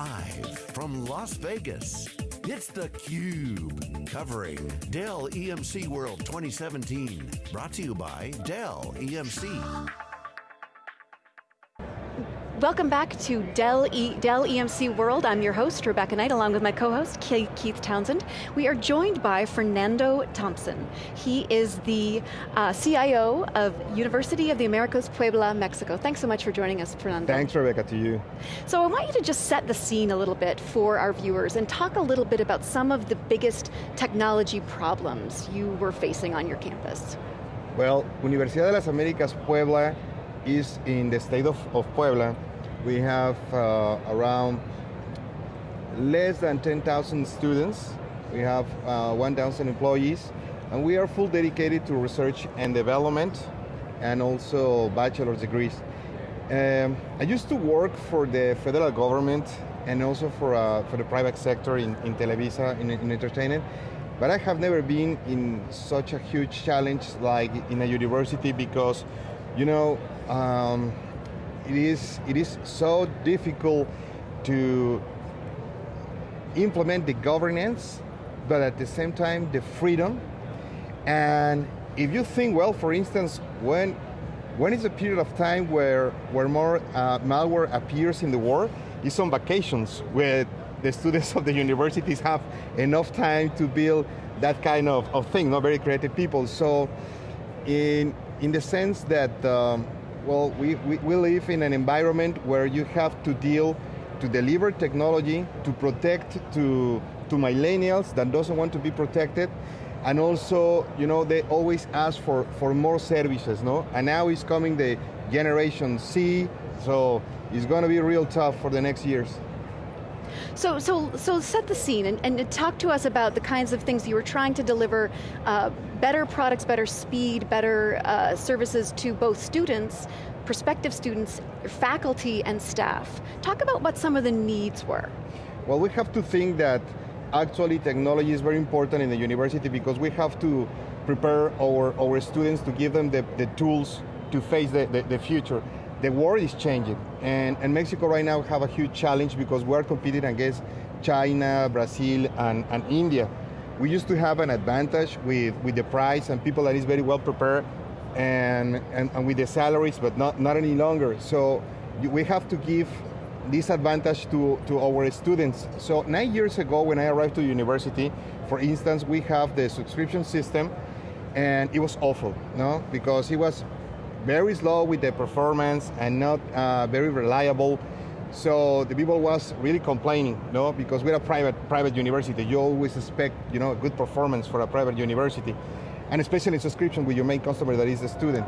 Live from Las Vegas, it's theCUBE, covering Dell EMC World 2017. Brought to you by Dell EMC. Welcome back to Dell, e Dell EMC World. I'm your host, Rebecca Knight, along with my co-host, Keith Townsend. We are joined by Fernando Thompson. He is the uh, CIO of University of the Americas Puebla, Mexico. Thanks so much for joining us, Fernando. Thanks, Rebecca, to you. So I want you to just set the scene a little bit for our viewers and talk a little bit about some of the biggest technology problems you were facing on your campus. Well, Universidad de las Américas Puebla is in the state of, of Puebla, we have uh, around less than 10,000 students. We have uh, 1,000 employees, and we are full dedicated to research and development, and also bachelor's degrees. Um, I used to work for the federal government and also for, uh, for the private sector in, in Televisa, in, in entertainment, but I have never been in such a huge challenge like in a university because, you know, um, it is, it is so difficult to implement the governance, but at the same time the freedom. And if you think, well, for instance, when, when is a period of time where, where more uh, malware appears in the world, is on vacations, where the students of the universities have enough time to build that kind of, of thing, not very creative people. So in, in the sense that um, well, we, we, we live in an environment where you have to deal to deliver technology, to protect to, to millennials that doesn't want to be protected, and also, you know, they always ask for, for more services, no? And now is coming the generation C, so it's going to be real tough for the next years. So, so, so set the scene and, and talk to us about the kinds of things you were trying to deliver, uh, better products, better speed, better uh, services to both students, prospective students, faculty and staff. Talk about what some of the needs were. Well, we have to think that actually technology is very important in the university because we have to prepare our, our students to give them the, the tools to face the, the, the future the world is changing, and, and Mexico right now have a huge challenge because we're competing against China, Brazil, and, and India. We used to have an advantage with, with the price and people that is very well prepared and, and, and with the salaries, but not, not any longer. So we have to give this advantage to, to our students. So nine years ago when I arrived to university, for instance, we have the subscription system and it was awful, no? Because it was very slow with the performance and not uh, very reliable. So the people was really complaining, no, because we're a private private university. You always expect, you know, good performance for a private university, and especially in subscription with your main customer that is the student.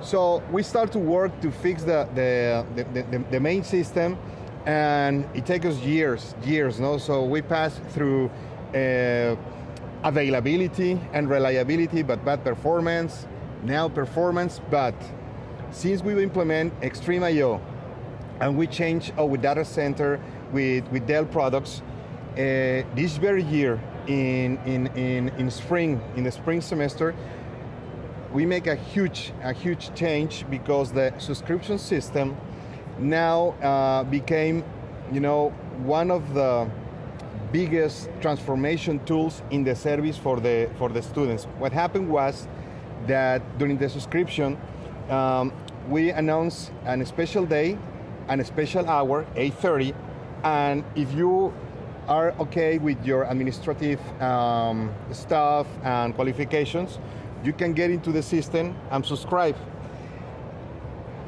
So we start to work to fix the the, the, the, the main system, and it takes us years, years, no. So we pass through. Uh, availability and reliability, but bad performance, now performance, but since we implement XtremIO and we change our data center with, with Dell products, uh, this very year in, in, in, in spring, in the spring semester, we make a huge, a huge change because the subscription system now uh, became you know, one of the biggest transformation tools in the service for the, for the students. What happened was that during the subscription, um, we announce a special day and a special hour, 8.30, and if you are okay with your administrative um, stuff and qualifications, you can get into the system and subscribe.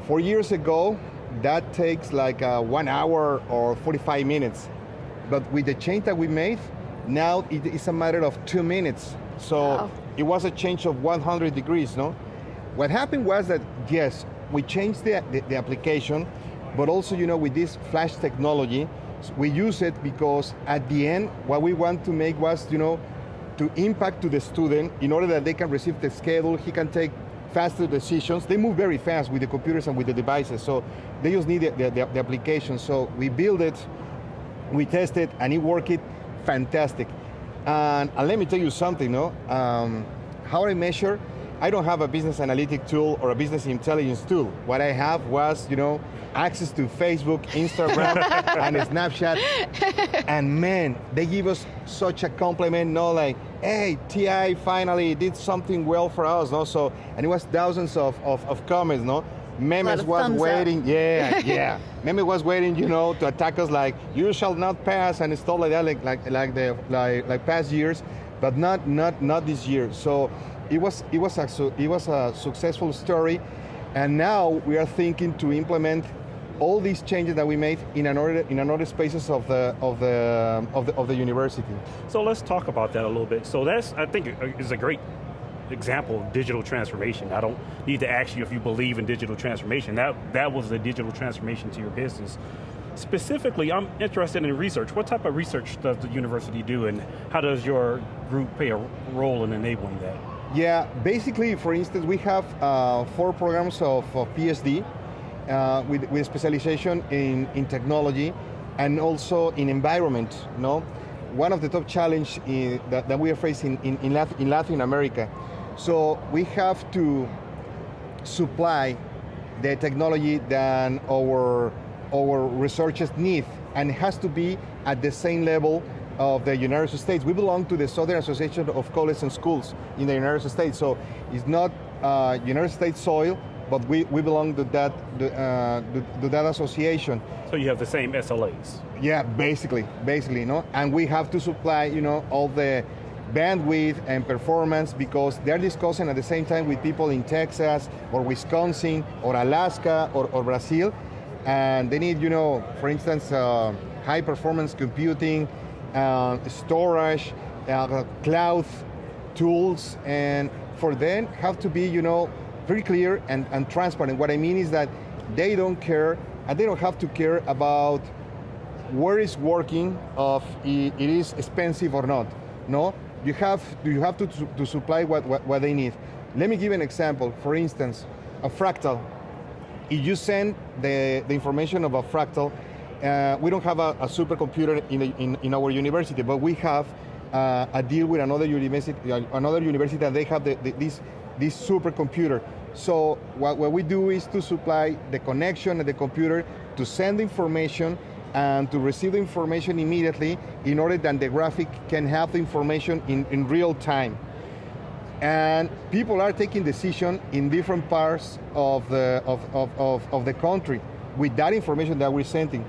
Four years ago, that takes like uh, one hour or 45 minutes. But with the change that we made, now it is a matter of two minutes. So wow it was a change of 100 degrees, no? What happened was that, yes, we changed the, the, the application, but also, you know, with this flash technology, we use it because at the end, what we want to make was, you know, to impact to the student in order that they can receive the schedule, he can take faster decisions. They move very fast with the computers and with the devices, so they just need the, the, the application. So we build it, we test it, and it worked fantastic. And, and, let me tell you something, no? Um, how I measure, I don't have a business analytic tool or a business intelligence tool. What I have was, you know, access to Facebook, Instagram, and Snapchat. And man, they give us such a compliment, no, like, hey, TI finally did something well for us, no? So, and it was thousands of, of, of comments, no? Memes was waiting, up. yeah, yeah. Memes was waiting, you know, to attack us like, you shall not pass and stuff like that, like like like the like like past years, but not not not this year. So it was it was a it was a successful story, and now we are thinking to implement all these changes that we made in another in another spaces of the of the of the of the university. So let's talk about that a little bit. So that's I think uh, is a great example of digital transformation. I don't need to ask you if you believe in digital transformation. That that was the digital transformation to your business. Specifically, I'm interested in research. What type of research does the university do and how does your group play a role in enabling that? Yeah, basically, for instance, we have uh, four programs of, of PSD, uh, with, with specialization in, in technology and also in environment. No, one of the top challenges that, that we are facing in, in, Latin, in Latin America. So we have to supply the technology that our our researchers need, and it has to be at the same level of the United States. We belong to the Southern Association of Colleges and Schools in the United States, so it's not uh, United States soil, but we, we belong to that, uh, to, that association. So you have the same SLAs? Yeah, basically, basically, you know, and we have to supply, you know, all the bandwidth and performance because they're discussing at the same time with people in Texas or Wisconsin or Alaska or, or Brazil, and they need, you know, for instance, uh, high performance computing, uh, storage, uh, cloud tools, and for them have to be, you know, very clear and, and transparent. What I mean is that they don't care, and they don't have to care about where it's working, of it is expensive or not. No, you have do you have to, to supply what, what, what they need. Let me give an example. For instance, a fractal. If you send the, the information of a fractal, uh, we don't have a, a supercomputer in, in, in our university, but we have uh, a deal with another university, another university that they have the, the, this this supercomputer. So what, what we do is to supply the connection and the computer to send information and to receive the information immediately in order that the graphic can have the information in, in real time. And people are taking decision in different parts of the, of, of, of, of, the country with that information that we're sending.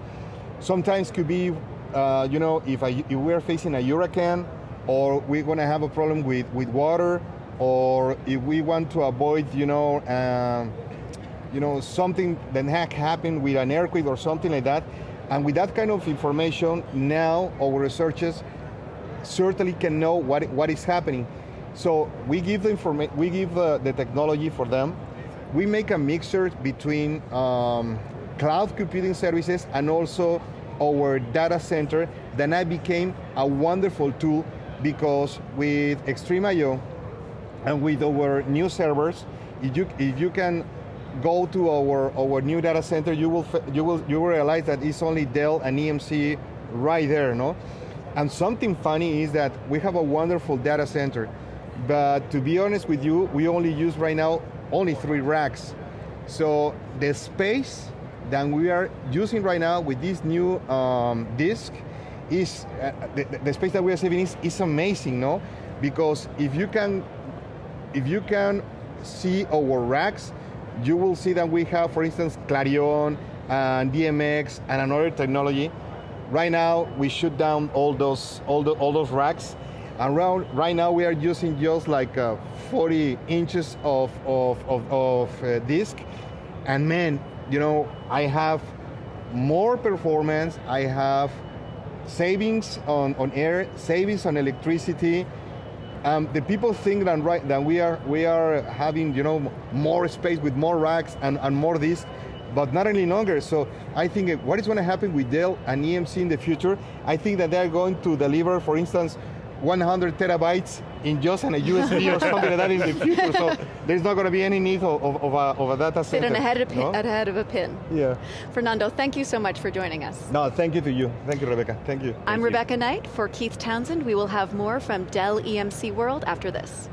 Sometimes could be, uh, you know, if, if we're facing a hurricane or we're going to have a problem with, with water or if we want to avoid, you know, um, you know, something that had happened with an earthquake or something like that. And with that kind of information, now our researchers certainly can know what, what is happening. So we give the information, we give the, the, technology for them. We make a mixture between um, cloud computing services and also our data center. Then I became a wonderful tool because with XtremIO, and with our new servers, if you, if you can go to our, our new data center, you will, you, will, you will realize that it's only Dell and EMC right there, no? And something funny is that we have a wonderful data center, but to be honest with you, we only use right now only three racks. So the space that we are using right now with this new um, disk is, uh, the, the space that we are saving is, is amazing, no? Because if you can if you can see our racks, you will see that we have, for instance, CLARiiON and DMX and another technology. Right now, we shut down all those all, the, all those racks. And right, now, we are using just like uh, 40 inches of, of, of, of uh, disk. And man, you know, I have more performance, I have savings on, on air, savings on electricity, um, the people think that right that we are we are having you know more space with more racks and, and more this, but not any longer. So I think what is going to happen with Dell and EMC in the future, I think that they're going to deliver, for instance, 100 terabytes in just on a USB or something like that in the future. So there's not going to be any need of, of, of, a, of a, data center. Sit ahead of, no? ahead of a pin. Yeah. Fernando, thank you so much for joining us. No, thank you to you. Thank you, Rebecca. Thank you. I'm thank Rebecca you. Knight for Keith Townsend. We will have more from Dell EMC World after this.